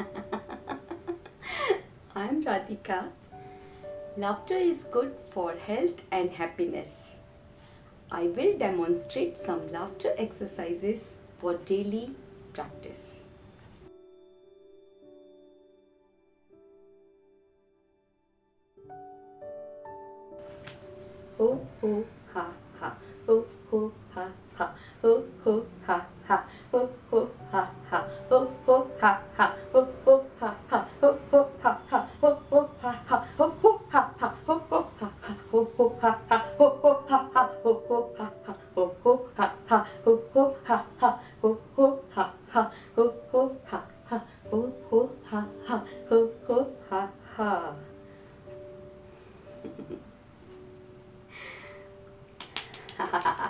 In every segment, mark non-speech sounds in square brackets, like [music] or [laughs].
[laughs] I'm Radhika. Laughter is good for health and happiness. I will demonstrate some laughter exercises for daily practice. Oh, oh. 哈哈哈哈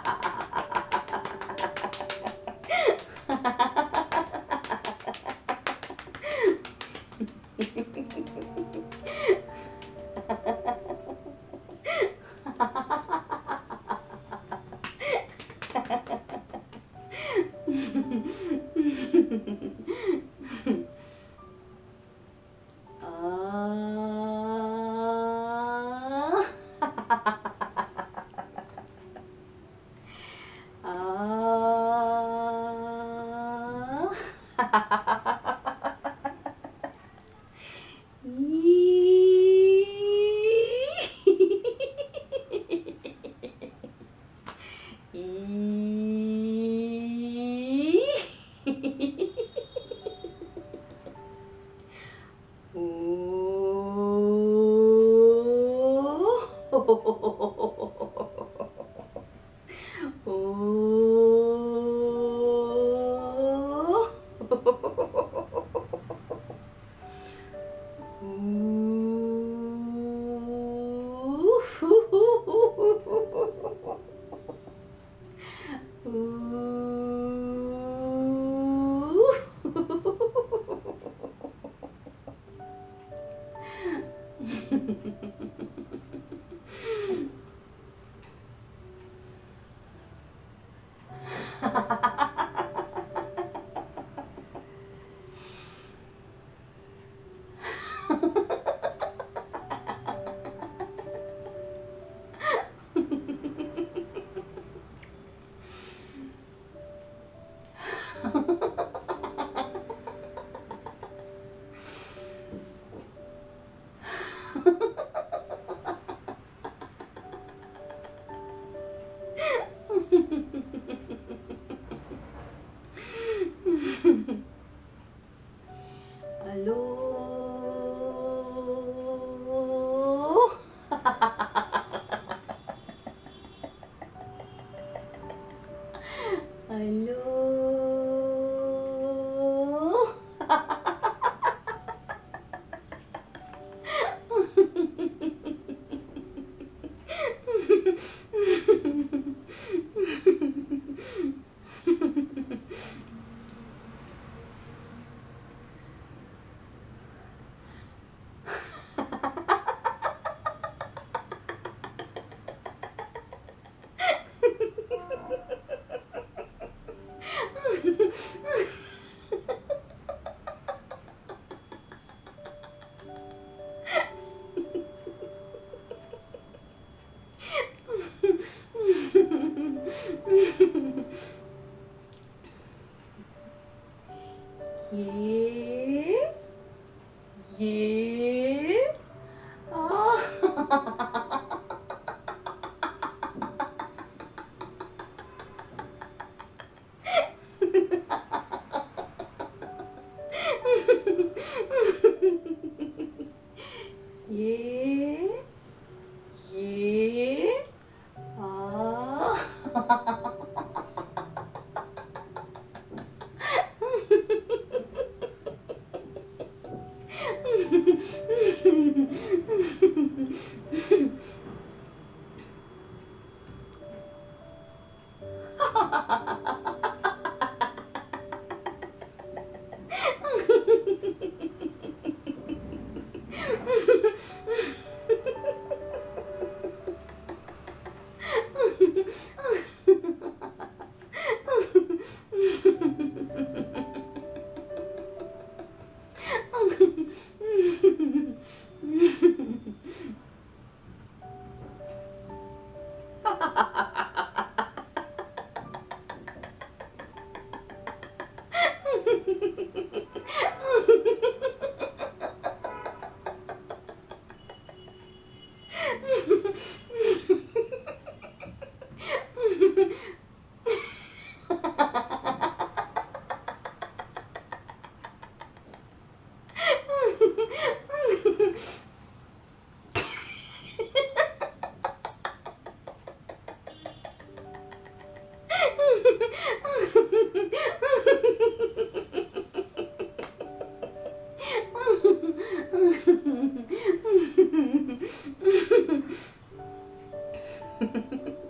Ooh. Yeah. Yeah. Ha ha ha ha. Ha ha ha.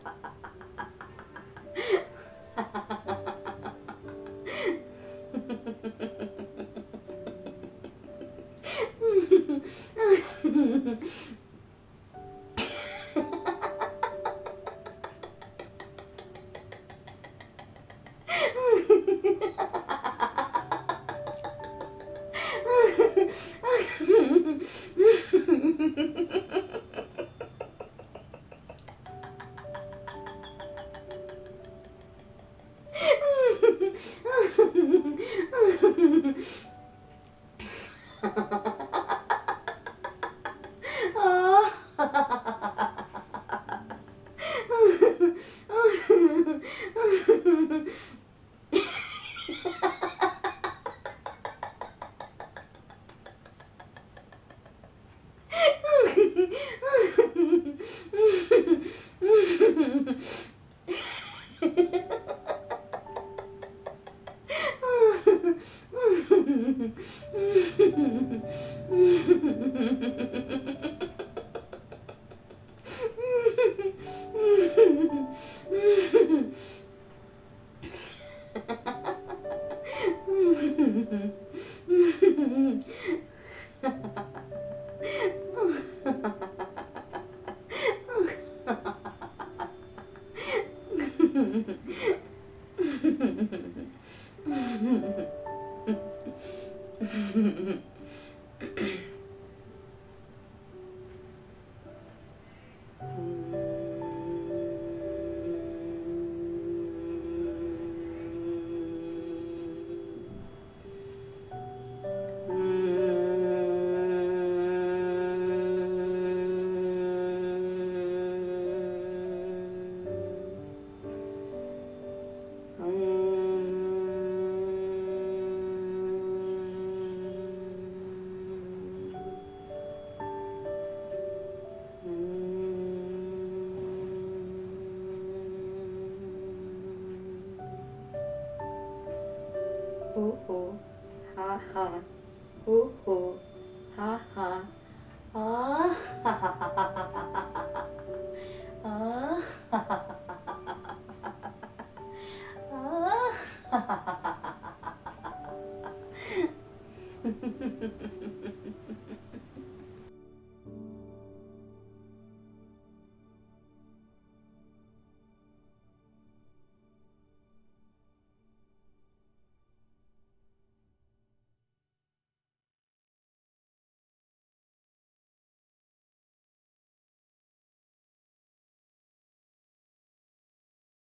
ho ho, ha ha, ho ho, ha ha, ah. Ha ha ha ha ha ha ha ha, ah. Ha ha ha ha ha ha ha, ah. ha ha ha ha ha ha ha.